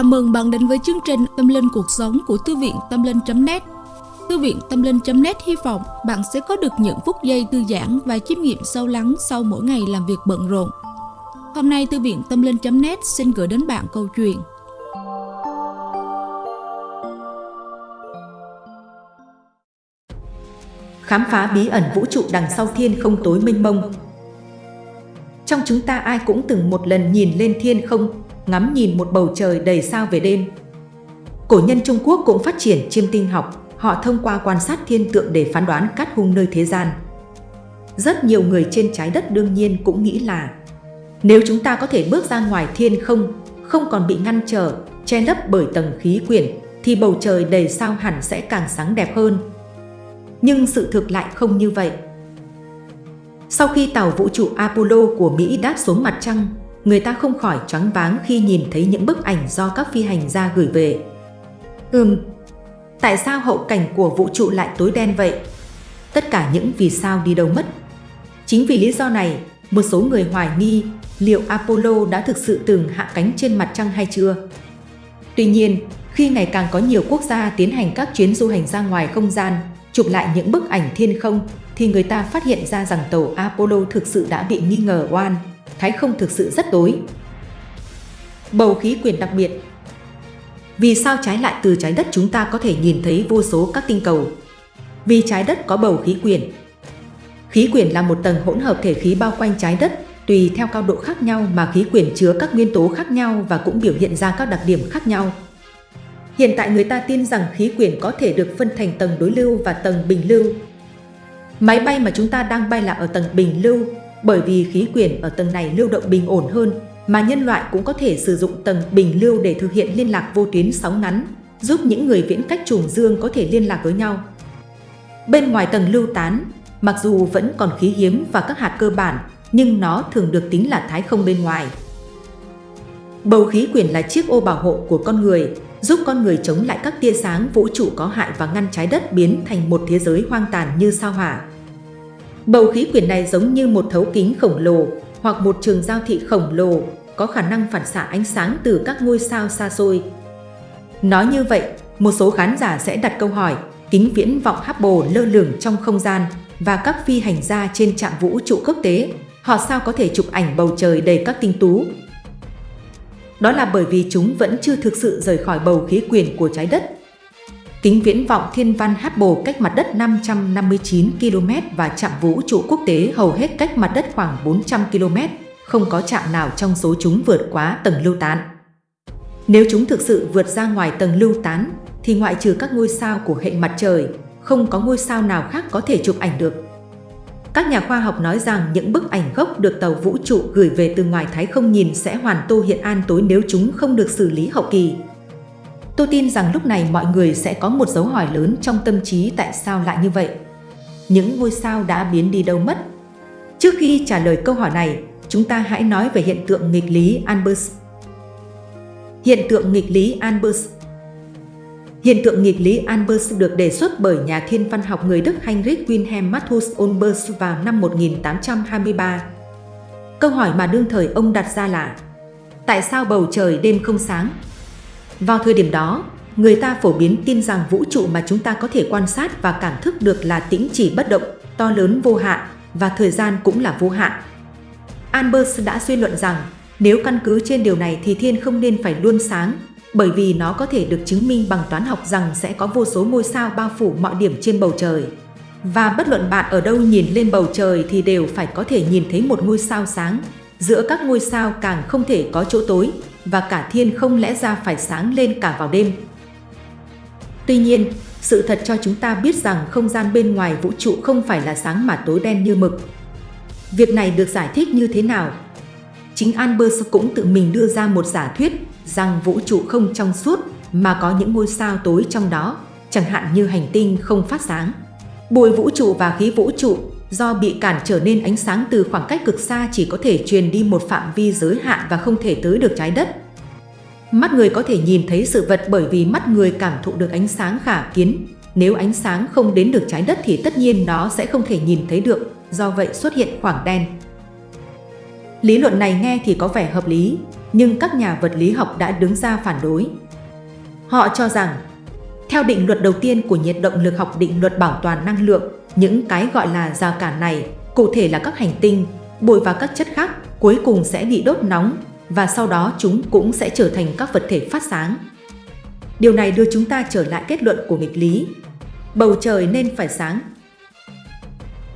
Chào mừng bạn đến với chương trình Tâm Linh Cuộc Sống của Thư viện Tâm Linh.net Thư viện Tâm Linh.net hy vọng bạn sẽ có được những phút giây thư giãn và chiêm nghiệm sâu lắng sau mỗi ngày làm việc bận rộn. Hôm nay, Thư viện Tâm Linh.net xin gửi đến bạn câu chuyện. Khám phá bí ẩn vũ trụ đằng sau thiên không tối mênh mông. Trong chúng ta ai cũng từng một lần nhìn lên thiên không? Ngắm nhìn một bầu trời đầy sao về đêm. Cổ nhân Trung Quốc cũng phát triển chiêm tinh học, họ thông qua quan sát thiên tượng để phán đoán cát hung nơi thế gian. Rất nhiều người trên trái đất đương nhiên cũng nghĩ là nếu chúng ta có thể bước ra ngoài thiên không, không còn bị ngăn trở, che lấp bởi tầng khí quyển, thì bầu trời đầy sao hẳn sẽ càng sáng đẹp hơn. Nhưng sự thực lại không như vậy. Sau khi tàu vũ trụ Apollo của Mỹ đáp xuống mặt trăng, người ta không khỏi choáng váng khi nhìn thấy những bức ảnh do các phi hành gia gửi về. Ừm, tại sao hậu cảnh của vũ trụ lại tối đen vậy? Tất cả những vì sao đi đâu mất? Chính vì lý do này, một số người hoài nghi liệu Apollo đã thực sự từng hạ cánh trên mặt trăng hay chưa. Tuy nhiên, khi ngày càng có nhiều quốc gia tiến hành các chuyến du hành ra ngoài không gian, chụp lại những bức ảnh thiên không, thì người ta phát hiện ra rằng tàu Apollo thực sự đã bị nghi ngờ oan thái không thực sự rất tối. Bầu khí quyển đặc biệt Vì sao trái lại từ trái đất chúng ta có thể nhìn thấy vô số các tinh cầu? Vì trái đất có bầu khí quyển. Khí quyển là một tầng hỗn hợp thể khí bao quanh trái đất, tùy theo cao độ khác nhau mà khí quyển chứa các nguyên tố khác nhau và cũng biểu hiện ra các đặc điểm khác nhau. Hiện tại người ta tin rằng khí quyển có thể được phân thành tầng đối lưu và tầng bình lưu. Máy bay mà chúng ta đang bay là ở tầng bình lưu, bởi vì khí quyển ở tầng này lưu động bình ổn hơn, mà nhân loại cũng có thể sử dụng tầng bình lưu để thực hiện liên lạc vô tuyến sóng ngắn, giúp những người viễn cách trùng dương có thể liên lạc với nhau. Bên ngoài tầng lưu tán, mặc dù vẫn còn khí hiếm và các hạt cơ bản, nhưng nó thường được tính là thái không bên ngoài. Bầu khí quyển là chiếc ô bảo hộ của con người, giúp con người chống lại các tia sáng vũ trụ có hại và ngăn trái đất biến thành một thế giới hoang tàn như sao hỏa. Bầu khí quyển này giống như một thấu kính khổng lồ hoặc một trường giao thị khổng lồ có khả năng phản xạ ánh sáng từ các ngôi sao xa xôi. Nói như vậy, một số khán giả sẽ đặt câu hỏi kính viễn vọng Hubble lơ lửng trong không gian và các phi hành gia trên trạm vũ trụ quốc tế, họ sao có thể chụp ảnh bầu trời đầy các tinh tú? Đó là bởi vì chúng vẫn chưa thực sự rời khỏi bầu khí quyển của trái đất Kính viễn vọng thiên văn Hubble cách mặt đất 559 km và trạm vũ trụ quốc tế hầu hết cách mặt đất khoảng 400 km, không có trạm nào trong số chúng vượt quá tầng lưu tán. Nếu chúng thực sự vượt ra ngoài tầng lưu tán, thì ngoại trừ các ngôi sao của hệ mặt trời, không có ngôi sao nào khác có thể chụp ảnh được. Các nhà khoa học nói rằng những bức ảnh gốc được tàu vũ trụ gửi về từ ngoài thái không nhìn sẽ hoàn tô hiện an tối nếu chúng không được xử lý hậu kỳ. Tôi tin rằng lúc này mọi người sẽ có một dấu hỏi lớn trong tâm trí tại sao lại như vậy. Những ngôi sao đã biến đi đâu mất? Trước khi trả lời câu hỏi này, chúng ta hãy nói về hiện tượng nghịch lý Albers. Hiện tượng nghịch lý Albers Hiện tượng nghịch lý Albers được đề xuất bởi nhà thiên văn học người Đức Heinrich Wilhelm Matthias Olbers vào năm 1823. Câu hỏi mà đương thời ông đặt ra là Tại sao bầu trời đêm không sáng? Vào thời điểm đó, người ta phổ biến tin rằng vũ trụ mà chúng ta có thể quan sát và cảm thức được là tĩnh chỉ bất động, to lớn vô hạn và thời gian cũng là vô hạn. Albers đã suy luận rằng nếu căn cứ trên điều này thì thiên không nên phải luôn sáng, bởi vì nó có thể được chứng minh bằng toán học rằng sẽ có vô số ngôi sao bao phủ mọi điểm trên bầu trời. Và bất luận bạn ở đâu nhìn lên bầu trời thì đều phải có thể nhìn thấy một ngôi sao sáng. Giữa các ngôi sao càng không thể có chỗ tối, và cả thiên không lẽ ra phải sáng lên cả vào đêm. Tuy nhiên, sự thật cho chúng ta biết rằng không gian bên ngoài vũ trụ không phải là sáng mà tối đen như mực. Việc này được giải thích như thế nào? Chính Albers cũng tự mình đưa ra một giả thuyết rằng vũ trụ không trong suốt mà có những ngôi sao tối trong đó, chẳng hạn như hành tinh không phát sáng. Bụi vũ trụ và khí vũ trụ do bị cản trở nên ánh sáng từ khoảng cách cực xa chỉ có thể truyền đi một phạm vi giới hạn và không thể tới được trái đất. Mắt người có thể nhìn thấy sự vật bởi vì mắt người cảm thụ được ánh sáng khả kiến. Nếu ánh sáng không đến được trái đất thì tất nhiên nó sẽ không thể nhìn thấy được, do vậy xuất hiện khoảng đen. Lý luận này nghe thì có vẻ hợp lý, nhưng các nhà vật lý học đã đứng ra phản đối. Họ cho rằng, theo định luật đầu tiên của nhiệt động lực học định luật bảo toàn năng lượng, những cái gọi là rào cản này, cụ thể là các hành tinh, bụi và các chất khác, cuối cùng sẽ bị đốt nóng và sau đó chúng cũng sẽ trở thành các vật thể phát sáng. Điều này đưa chúng ta trở lại kết luận của nghịch lý. Bầu trời nên phải sáng.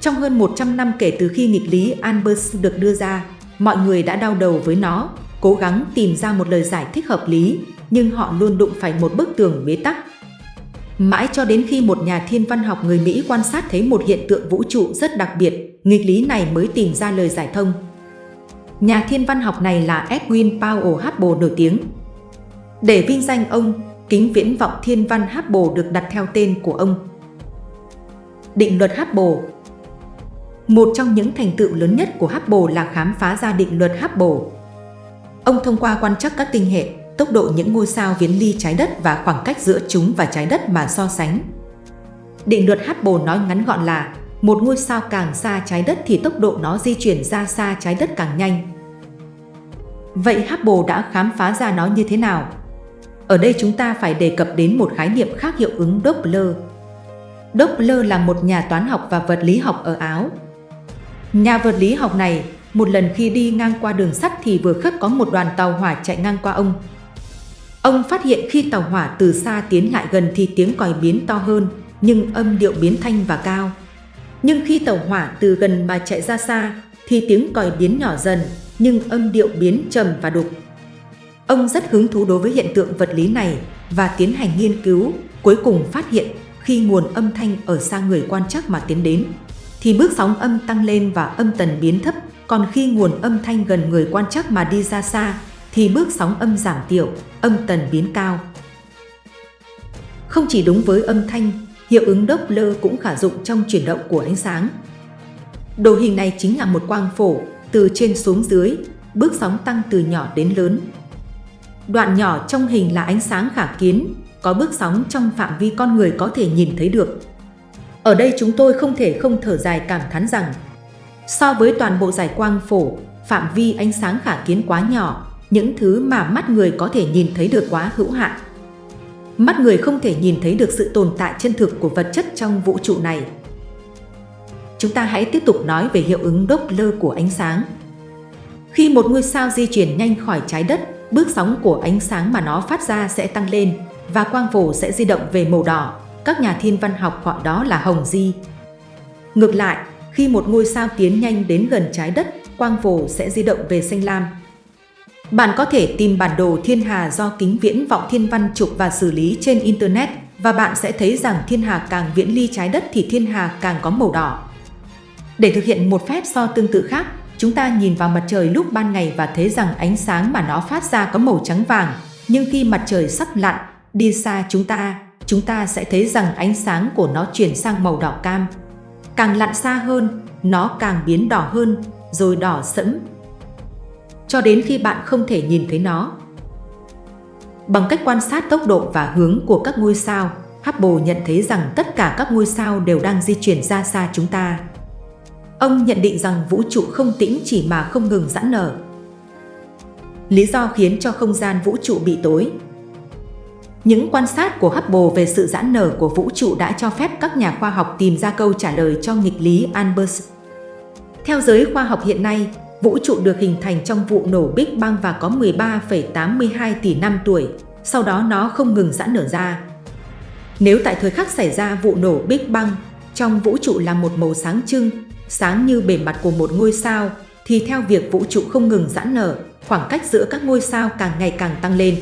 Trong hơn 100 năm kể từ khi nghịch lý Albers được đưa ra, mọi người đã đau đầu với nó, cố gắng tìm ra một lời giải thích hợp lý, nhưng họ luôn đụng phải một bức tường bế tắc. Mãi cho đến khi một nhà thiên văn học người Mỹ quan sát thấy một hiện tượng vũ trụ rất đặc biệt, nghịch lý này mới tìm ra lời giải thông. Nhà thiên văn học này là Edwin Powell Hubble nổi tiếng. Để vinh danh ông, kính viễn vọng thiên văn Hubble được đặt theo tên của ông. Định luật Hubble Một trong những thành tựu lớn nhất của Hubble là khám phá ra định luật Hubble. Ông thông qua quan trắc các tinh hệ, tốc độ những ngôi sao viễn ly trái đất và khoảng cách giữa chúng và trái đất mà so sánh. Định luật Hubble nói ngắn gọn là một ngôi sao càng xa trái đất thì tốc độ nó di chuyển ra xa trái đất càng nhanh. Vậy Hubble đã khám phá ra nó như thế nào? Ở đây chúng ta phải đề cập đến một khái niệm khác hiệu ứng Doppler. Doppler là một nhà toán học và vật lý học ở Áo. Nhà vật lý học này, một lần khi đi ngang qua đường sắt thì vừa khất có một đoàn tàu hỏa chạy ngang qua ông. Ông phát hiện khi tàu hỏa từ xa tiến lại gần thì tiếng còi biến to hơn, nhưng âm điệu biến thanh và cao. Nhưng khi tàu hỏa từ gần mà chạy ra xa, thì tiếng còi biến nhỏ dần, nhưng âm điệu biến trầm và đục. Ông rất hứng thú đối với hiện tượng vật lý này và tiến hành nghiên cứu, cuối cùng phát hiện khi nguồn âm thanh ở xa người quan chắc mà tiến đến, thì bước sóng âm tăng lên và âm tần biến thấp, còn khi nguồn âm thanh gần người quan chắc mà đi ra xa, thì bước sóng âm giảm tiểu, âm tần biến cao. Không chỉ đúng với âm thanh, hiệu ứng Doppler cũng khả dụng trong chuyển động của ánh sáng. Đồ hình này chính là một quang phổ, từ trên xuống dưới, bước sóng tăng từ nhỏ đến lớn. Đoạn nhỏ trong hình là ánh sáng khả kiến, có bước sóng trong phạm vi con người có thể nhìn thấy được. Ở đây chúng tôi không thể không thở dài cảm thán rằng, so với toàn bộ giải quang phổ, phạm vi ánh sáng khả kiến quá nhỏ, những thứ mà mắt người có thể nhìn thấy được quá hữu hạn. Mắt người không thể nhìn thấy được sự tồn tại chân thực của vật chất trong vũ trụ này. Chúng ta hãy tiếp tục nói về hiệu ứng Doppler của ánh sáng. Khi một ngôi sao di chuyển nhanh khỏi trái đất, bước sóng của ánh sáng mà nó phát ra sẽ tăng lên và quang phổ sẽ di động về màu đỏ. Các nhà thiên văn học gọi đó là hồng di. Ngược lại, khi một ngôi sao tiến nhanh đến gần trái đất, quang phổ sẽ di động về xanh lam. Bạn có thể tìm bản đồ thiên hà do kính viễn vọng thiên văn chụp và xử lý trên Internet và bạn sẽ thấy rằng thiên hà càng viễn ly trái đất thì thiên hà càng có màu đỏ. Để thực hiện một phép so tương tự khác, chúng ta nhìn vào mặt trời lúc ban ngày và thấy rằng ánh sáng mà nó phát ra có màu trắng vàng, nhưng khi mặt trời sắp lặn, đi xa chúng ta, chúng ta sẽ thấy rằng ánh sáng của nó chuyển sang màu đỏ cam. Càng lặn xa hơn, nó càng biến đỏ hơn, rồi đỏ sẫm, cho đến khi bạn không thể nhìn thấy nó. Bằng cách quan sát tốc độ và hướng của các ngôi sao, Hubble nhận thấy rằng tất cả các ngôi sao đều đang di chuyển ra xa chúng ta. Ông nhận định rằng vũ trụ không tĩnh chỉ mà không ngừng giãn nở. Lý do khiến cho không gian vũ trụ bị tối những quan sát của Hubble về sự giãn nở của vũ trụ đã cho phép các nhà khoa học tìm ra câu trả lời cho nghịch lý Albers. Theo giới khoa học hiện nay, vũ trụ được hình thành trong vụ nổ Big Bang và có 13,82 tỷ năm tuổi, sau đó nó không ngừng giãn nở ra. Nếu tại thời khắc xảy ra vụ nổ Big Bang, trong vũ trụ là một màu sáng trưng, sáng như bề mặt của một ngôi sao, thì theo việc vũ trụ không ngừng giãn nở, khoảng cách giữa các ngôi sao càng ngày càng tăng lên.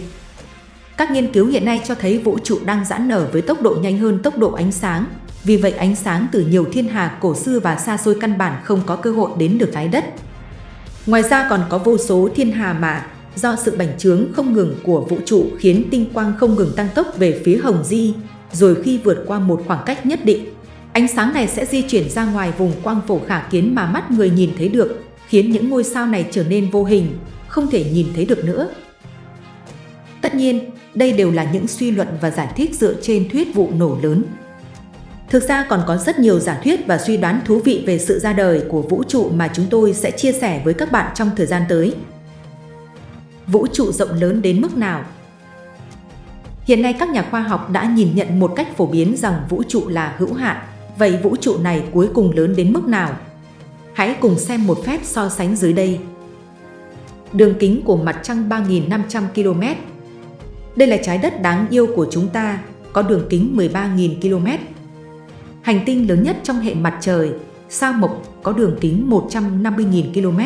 Các nghiên cứu hiện nay cho thấy vũ trụ đang giãn nở với tốc độ nhanh hơn tốc độ ánh sáng, vì vậy ánh sáng từ nhiều thiên hà cổ xưa và xa xôi căn bản không có cơ hội đến được trái đất. Ngoài ra còn có vô số thiên hà mà do sự bành trướng không ngừng của vũ trụ khiến tinh quang không ngừng tăng tốc về phía hồng di, rồi khi vượt qua một khoảng cách nhất định, ánh sáng này sẽ di chuyển ra ngoài vùng quang phổ khả kiến mà mắt người nhìn thấy được, khiến những ngôi sao này trở nên vô hình, không thể nhìn thấy được nữa. Tất nhiên, đây đều là những suy luận và giải thích dựa trên thuyết vụ nổ lớn. Thực ra còn có rất nhiều giả thuyết và suy đoán thú vị về sự ra đời của vũ trụ mà chúng tôi sẽ chia sẻ với các bạn trong thời gian tới. Vũ trụ rộng lớn đến mức nào? Hiện nay các nhà khoa học đã nhìn nhận một cách phổ biến rằng vũ trụ là hữu hạn. Vậy vũ trụ này cuối cùng lớn đến mức nào? Hãy cùng xem một phép so sánh dưới đây. Đường kính của mặt trăng 3.500 km. Đây là trái đất đáng yêu của chúng ta, có đường kính 13.000 km. Hành tinh lớn nhất trong hệ mặt trời, sao Mộc có đường kính 150.000 km.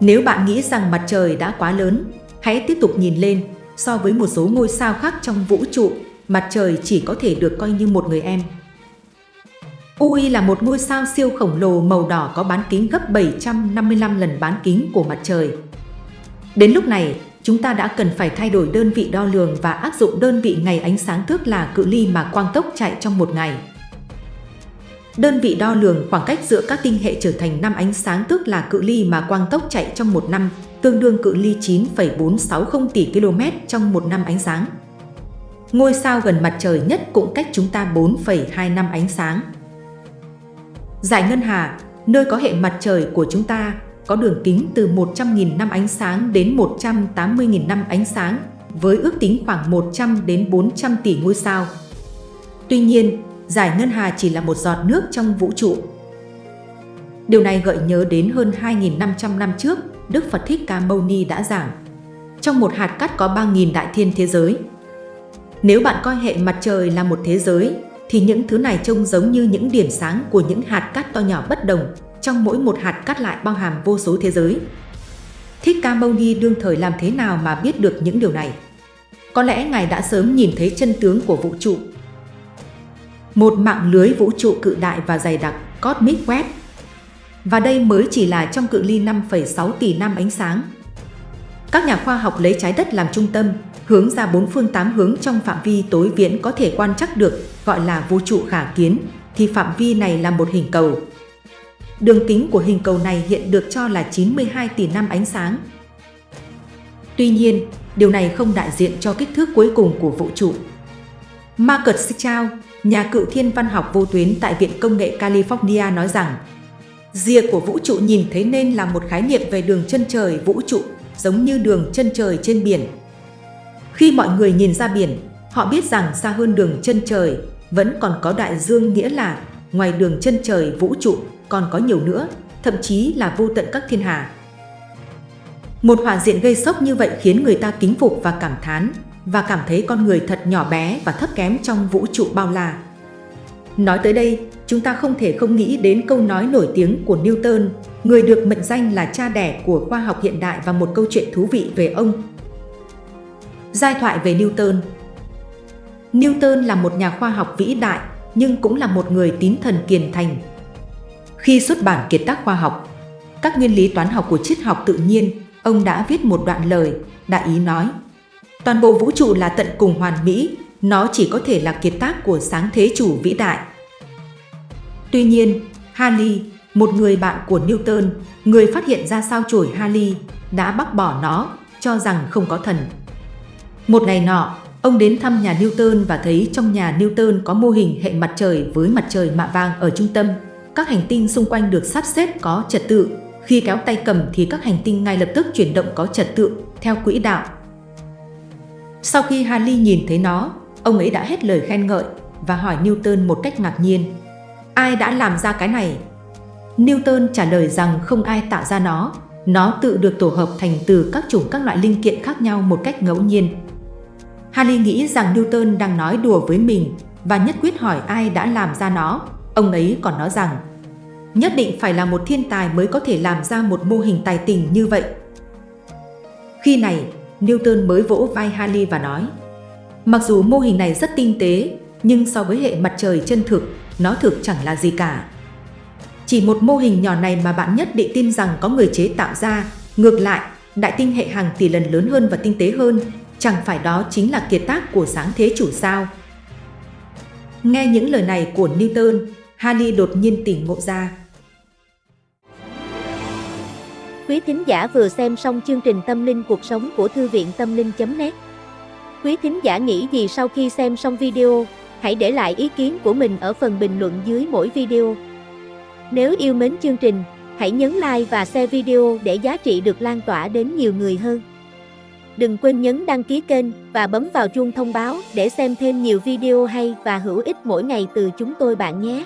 Nếu bạn nghĩ rằng mặt trời đã quá lớn, hãy tiếp tục nhìn lên. So với một số ngôi sao khác trong vũ trụ, mặt trời chỉ có thể được coi như một người em. UI là một ngôi sao siêu khổng lồ màu đỏ có bán kính gấp 755 lần bán kính của mặt trời. Đến lúc này, chúng ta đã cần phải thay đổi đơn vị đo lường và áp dụng đơn vị ngày ánh sáng thước là cự ly mà quang tốc chạy trong một ngày. Đơn vị đo lường khoảng cách giữa các tinh hệ trở thành năm ánh sáng tức là cự ly mà quang tốc chạy trong một năm, tương đương cự ly 9,460 tỷ km trong một năm ánh sáng. Ngôi sao gần mặt trời nhất cũng cách chúng ta 4,2 năm ánh sáng. Giải Ngân Hà, nơi có hệ mặt trời của chúng ta, có đường kính từ 100.000 năm ánh sáng đến 180.000 năm ánh sáng, với ước tính khoảng 100 đến 400 tỷ ngôi sao. Tuy nhiên, giải ngân hà chỉ là một giọt nước trong vũ trụ. Điều này gợi nhớ đến hơn 2.500 năm trước, Đức Phật Thích Ca Mâu Ni đã giảng. Trong một hạt cát có 3.000 đại thiên thế giới. Nếu bạn coi hệ mặt trời là một thế giới, thì những thứ này trông giống như những điểm sáng của những hạt cát to nhỏ bất đồng, trong mỗi một hạt cát lại bao hàm vô số thế giới. Thích Ca Mâu Ni đương thời làm thế nào mà biết được những điều này? Có lẽ Ngài đã sớm nhìn thấy chân tướng của vũ trụ một mạng lưới vũ trụ cự đại và dày đặc Cosmic Web. Và đây mới chỉ là trong cự ly 5,6 tỷ năm ánh sáng. Các nhà khoa học lấy trái đất làm trung tâm, hướng ra bốn phương tám hướng trong phạm vi tối viễn có thể quan trắc được, gọi là vũ trụ khả kiến, thì phạm vi này là một hình cầu. Đường kính của hình cầu này hiện được cho là 92 tỷ năm ánh sáng. Tuy nhiên, điều này không đại diện cho kích thước cuối cùng của vũ trụ. Margaret Sichao, nhà cựu thiên văn học vô tuyến tại Viện Công nghệ California nói rằng Rìa của vũ trụ nhìn thấy nên là một khái niệm về đường chân trời vũ trụ, giống như đường chân trời trên biển. Khi mọi người nhìn ra biển, họ biết rằng xa hơn đường chân trời vẫn còn có đại dương nghĩa là ngoài đường chân trời vũ trụ còn có nhiều nữa, thậm chí là vô tận các thiên hà. Một hỏa diện gây sốc như vậy khiến người ta kính phục và cảm thán và cảm thấy con người thật nhỏ bé và thấp kém trong vũ trụ bao la. Nói tới đây, chúng ta không thể không nghĩ đến câu nói nổi tiếng của Newton, người được mệnh danh là cha đẻ của khoa học hiện đại và một câu chuyện thú vị về ông. Giai thoại về Newton Newton là một nhà khoa học vĩ đại, nhưng cũng là một người tín thần kiền thành. Khi xuất bản kiệt tác khoa học, các nguyên lý toán học của triết học tự nhiên, ông đã viết một đoạn lời, đại ý nói Toàn bộ vũ trụ là tận cùng hoàn mỹ, nó chỉ có thể là kiệt tác của sáng thế chủ vĩ đại. Tuy nhiên, Halley, một người bạn của Newton, người phát hiện ra sao chổi Halley, đã bác bỏ nó, cho rằng không có thần. Một ngày nọ, ông đến thăm nhà Newton và thấy trong nhà Newton có mô hình hệ mặt trời với mặt trời mạ vàng ở trung tâm. Các hành tinh xung quanh được sắp xếp có trật tự. Khi kéo tay cầm thì các hành tinh ngay lập tức chuyển động có trật tự, theo quỹ đạo sau khi Halley nhìn thấy nó, ông ấy đã hết lời khen ngợi và hỏi Newton một cách ngạc nhiên. Ai đã làm ra cái này? Newton trả lời rằng không ai tạo ra nó, nó tự được tổ hợp thành từ các chủng các loại linh kiện khác nhau một cách ngẫu nhiên. Halley nghĩ rằng Newton đang nói đùa với mình và nhất quyết hỏi ai đã làm ra nó. Ông ấy còn nói rằng, nhất định phải là một thiên tài mới có thể làm ra một mô hình tài tình như vậy. Khi này, Newton mới vỗ vai Halley và nói Mặc dù mô hình này rất tinh tế, nhưng so với hệ mặt trời chân thực, nó thực chẳng là gì cả. Chỉ một mô hình nhỏ này mà bạn nhất định tin rằng có người chế tạo ra, ngược lại, đại tinh hệ hàng tỷ lần lớn hơn và tinh tế hơn, chẳng phải đó chính là kiệt tác của sáng thế chủ sao. Nghe những lời này của Newton, Hani đột nhiên tỉnh ngộ ra, Quý thính giả vừa xem xong chương trình Tâm linh cuộc sống của Thư viện Tâm linh.net Quý thính giả nghĩ gì sau khi xem xong video, hãy để lại ý kiến của mình ở phần bình luận dưới mỗi video. Nếu yêu mến chương trình, Hãy nhấn like và share video để giá trị được lan tỏa đến nhiều người hơn. Đừng quên nhấn đăng ký kênh và bấm vào chuông thông báo để xem thêm nhiều video hay và hữu ích mỗi ngày từ chúng tôi bạn nhé.